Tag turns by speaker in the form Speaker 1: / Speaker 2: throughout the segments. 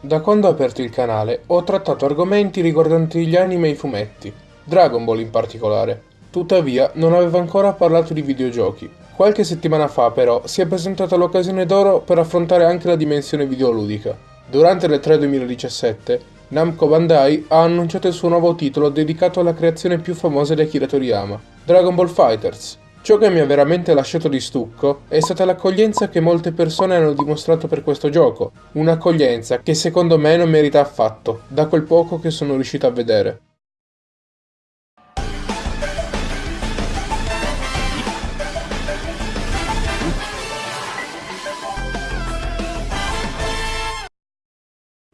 Speaker 1: Da quando ho aperto il canale ho trattato argomenti riguardanti gli anime e i fumetti, Dragon Ball in particolare. Tuttavia non avevo ancora parlato di videogiochi. Qualche settimana fa però si è presentata l'occasione d'oro per affrontare anche la dimensione videoludica. Durante le 3 2017 Namco Bandai ha annunciato il suo nuovo titolo dedicato alla creazione più famosa di Akira Toriyama, Dragon Ball Fighters, Ciò che mi ha veramente lasciato di stucco è stata l'accoglienza che molte persone hanno dimostrato per questo gioco, un'accoglienza che secondo me non merita affatto, da quel poco che sono riuscito a vedere.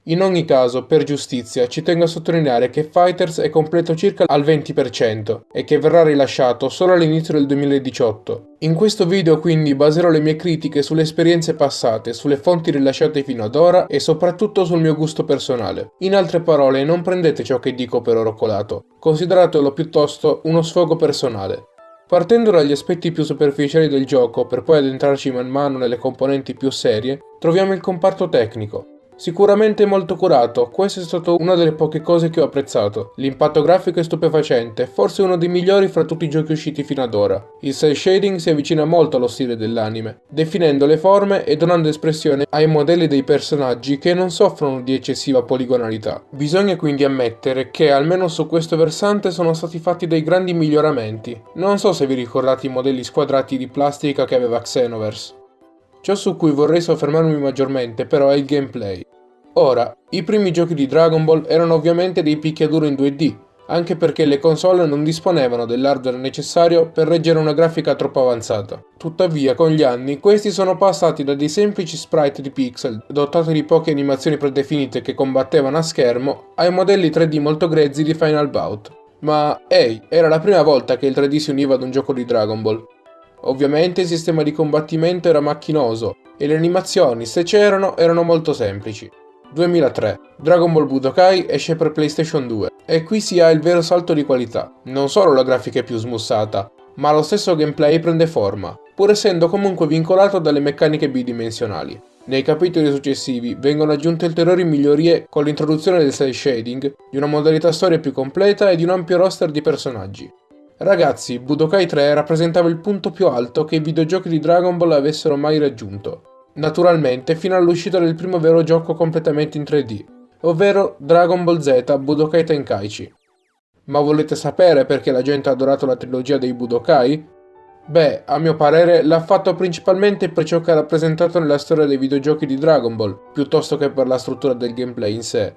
Speaker 1: In ogni caso, per giustizia, ci tengo a sottolineare che Fighters è completo circa al 20% e che verrà rilasciato solo all'inizio del 2018. In questo video quindi baserò le mie critiche sulle esperienze passate, sulle fonti rilasciate fino ad ora e soprattutto sul mio gusto personale. In altre parole, non prendete ciò che dico per oro colato, consideratelo piuttosto uno sfogo personale. Partendo dagli aspetti più superficiali del gioco per poi addentrarci man mano nelle componenti più serie, troviamo il comparto tecnico, Sicuramente molto curato, questa è stata una delle poche cose che ho apprezzato. L'impatto grafico è stupefacente, forse uno dei migliori fra tutti i giochi usciti fino ad ora. Il cel shading si avvicina molto allo stile dell'anime, definendo le forme e donando espressione ai modelli dei personaggi che non soffrono di eccessiva poligonalità. Bisogna quindi ammettere che almeno su questo versante sono stati fatti dei grandi miglioramenti. Non so se vi ricordate i modelli squadrati di plastica che aveva Xenoverse. Ciò su cui vorrei soffermarmi maggiormente però è il gameplay. Ora, i primi giochi di Dragon Ball erano ovviamente dei picchiaduro in 2D, anche perché le console non disponevano dell'hardware necessario per reggere una grafica troppo avanzata. Tuttavia, con gli anni, questi sono passati da dei semplici sprite di pixel, dotati di poche animazioni predefinite che combattevano a schermo, ai modelli 3D molto grezzi di Final Bout. Ma, ehi, hey, era la prima volta che il 3D si univa ad un gioco di Dragon Ball. Ovviamente il sistema di combattimento era macchinoso e le animazioni, se c'erano, erano molto semplici. 2003. Dragon Ball Budokai esce per PlayStation 2 e qui si ha il vero salto di qualità. Non solo la grafica è più smussata, ma lo stesso gameplay prende forma, pur essendo comunque vincolato dalle meccaniche bidimensionali. Nei capitoli successivi vengono aggiunte ulteriori migliorie con l'introduzione del cel shading, di una modalità storia più completa e di un ampio roster di personaggi. Ragazzi, Budokai 3 rappresentava il punto più alto che i videogiochi di Dragon Ball avessero mai raggiunto. Naturalmente fino all'uscita del primo vero gioco completamente in 3D, ovvero Dragon Ball Z Budokai Tenkaichi. Ma volete sapere perché la gente ha adorato la trilogia dei Budokai? Beh, a mio parere l'ha fatto principalmente per ciò che ha rappresentato nella storia dei videogiochi di Dragon Ball, piuttosto che per la struttura del gameplay in sé.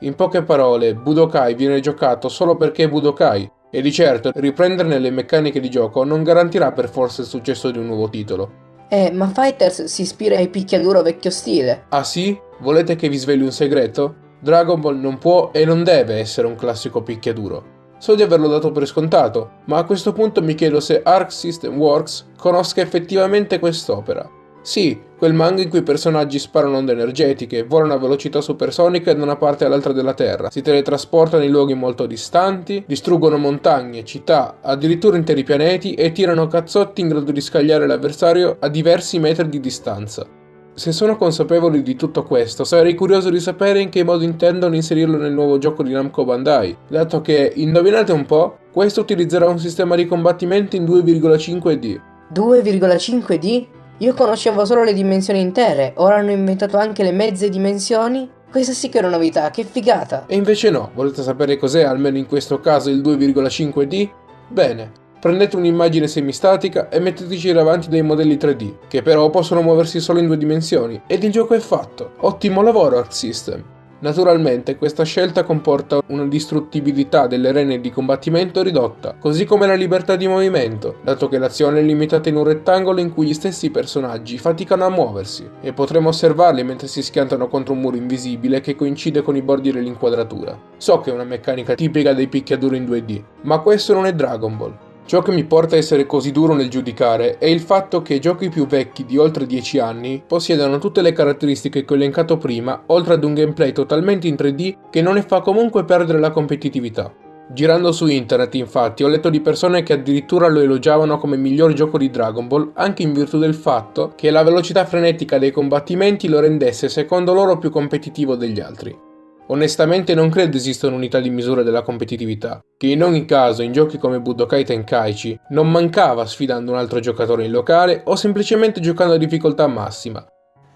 Speaker 1: In poche parole, Budokai viene giocato solo perché è Budokai, e di certo riprenderne le meccaniche di gioco non garantirà per forza il successo di un nuovo titolo.
Speaker 2: Eh, ma Fighters si ispira ai picchiaduro vecchio stile.
Speaker 1: Ah sì? Volete che vi sveli un segreto? Dragon Ball non può e non deve essere un classico picchiaduro. So di averlo dato per scontato, ma a questo punto mi chiedo se Arc System Works conosca effettivamente quest'opera. Sì, quel manga in cui i personaggi sparano onde energetiche, volano a velocità supersonica da una parte all'altra della Terra, si teletrasportano in luoghi molto distanti, distruggono montagne, città, addirittura interi pianeti e tirano cazzotti in grado di scagliare l'avversario a diversi metri di distanza. Se sono consapevoli di tutto questo, sarei curioso di sapere in che modo intendono inserirlo nel nuovo gioco di Namco Bandai, dato che, indovinate un po', questo utilizzerà un sistema di combattimento in 2,5D.
Speaker 2: 2,5D? Io conoscevo solo le dimensioni intere, ora hanno inventato anche le mezze dimensioni? Questa sì che è una novità, che figata!
Speaker 1: E invece no, volete sapere cos'è almeno in questo caso il 2,5D? Bene, prendete un'immagine semistatica e metteteci davanti dei modelli 3D, che però possono muoversi solo in due dimensioni, ed il gioco è fatto. Ottimo lavoro Arc System! Naturalmente questa scelta comporta una distruttibilità delle rene di combattimento ridotta, così come la libertà di movimento, dato che l'azione è limitata in un rettangolo in cui gli stessi personaggi faticano a muoversi, e potremo osservarli mentre si schiantano contro un muro invisibile che coincide con i bordi dell'inquadratura. So che è una meccanica tipica dei picchiaduro in 2D, ma questo non è Dragon Ball. Ciò che mi porta a essere così duro nel giudicare è il fatto che giochi più vecchi di oltre 10 anni possiedano tutte le caratteristiche che ho elencato prima, oltre ad un gameplay totalmente in 3D che non ne fa comunque perdere la competitività. Girando su internet, infatti, ho letto di persone che addirittura lo elogiavano come miglior gioco di Dragon Ball, anche in virtù del fatto che la velocità frenetica dei combattimenti lo rendesse secondo loro più competitivo degli altri. Onestamente non credo esistano unità di misura della competitività, che in ogni caso in giochi come Budokai Tenkaichi non mancava sfidando un altro giocatore in locale o semplicemente giocando a difficoltà massima,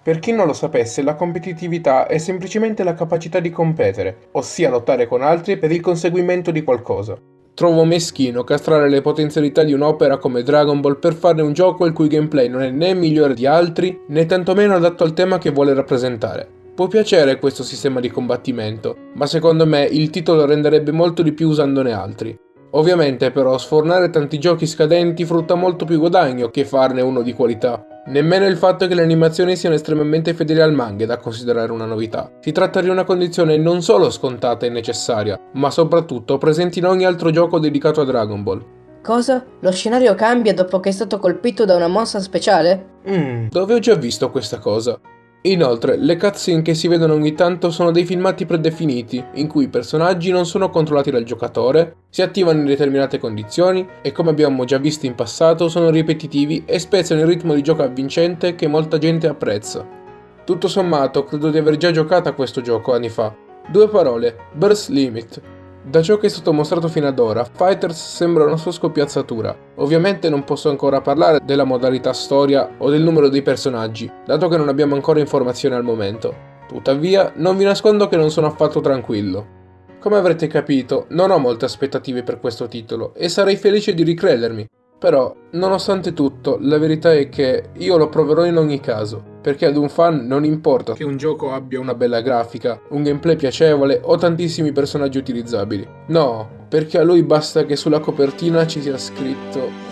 Speaker 1: per chi non lo sapesse, la competitività è semplicemente la capacità di competere, ossia lottare con altri per il conseguimento di qualcosa. Trovo meschino castrare le potenzialità di un'opera come Dragon Ball per farne un gioco il cui gameplay non è né migliore di altri, né tantomeno adatto al tema che vuole rappresentare. Può piacere questo sistema di combattimento, ma secondo me il titolo renderebbe molto di più usandone altri. Ovviamente però sfornare tanti giochi scadenti frutta molto più guadagno che farne uno di qualità. Nemmeno il fatto che le animazioni siano estremamente fedeli al manga è da considerare una novità. Si tratta di una condizione non solo scontata e necessaria, ma soprattutto presente in ogni altro gioco dedicato a Dragon Ball.
Speaker 2: Cosa? Lo scenario cambia dopo che è stato colpito da una mossa speciale?
Speaker 1: Mmm, dove ho già visto questa cosa? Inoltre, le cutscene che si vedono ogni tanto sono dei filmati predefiniti, in cui i personaggi non sono controllati dal giocatore, si attivano in determinate condizioni e come abbiamo già visto in passato sono ripetitivi e spezzano il ritmo di gioco avvincente che molta gente apprezza. Tutto sommato, credo di aver già giocato a questo gioco anni fa. Due parole, Burst Limit, da ciò che è stato mostrato fino ad ora, Fighters sembra una sua scoppiazzatura. Ovviamente non posso ancora parlare della modalità storia o del numero dei personaggi, dato che non abbiamo ancora informazioni al momento. Tuttavia, non vi nascondo che non sono affatto tranquillo. Come avrete capito, non ho molte aspettative per questo titolo e sarei felice di ricredermi, però, nonostante tutto, la verità è che io lo proverò in ogni caso, perché ad un fan non importa che un gioco abbia una bella grafica, un gameplay piacevole o tantissimi personaggi utilizzabili. No, perché a lui basta che sulla copertina ci sia scritto